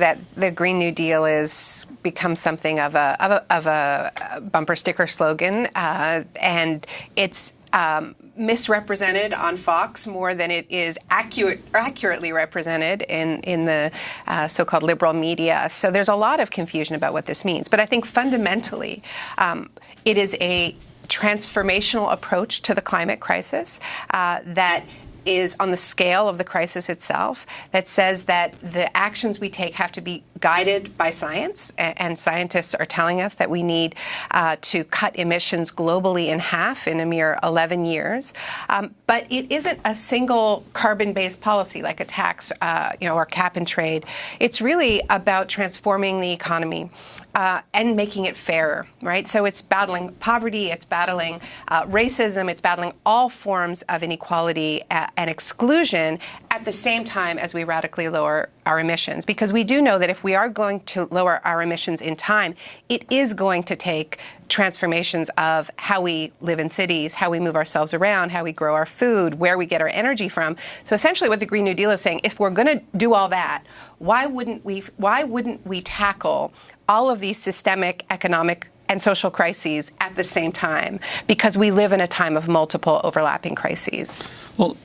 that the Green New Deal is become something of a of a, of a bumper sticker slogan, uh, and it's um, misrepresented on Fox more than it is accurate, accurately represented in in the uh, so-called liberal media. So there's a lot of confusion about what this means. But I think fundamentally, um, it is a transformational approach to the climate crisis uh, that is on the scale of the crisis itself that says that the actions we take have to be guided by science, and scientists are telling us that we need uh, to cut emissions globally in half in a mere 11 years. Um, but it isn't a single carbon-based policy like a tax, uh, you know, or cap and trade. It's really about transforming the economy uh, and making it fairer, right? So it's battling poverty, it's battling uh, racism, it's battling all forms of inequality and exclusion at the same time as we radically lower our emissions. Because we do know that if we are going to lower our emissions in time, it is going to take transformations of how we live in cities, how we move ourselves around, how we grow our food, where we get our energy from. So essentially what the Green New Deal is saying, if we're going to do all that, why wouldn't we why wouldn't we tackle all of these systemic economic and social crises at the same time because we live in a time of multiple overlapping crises. Well,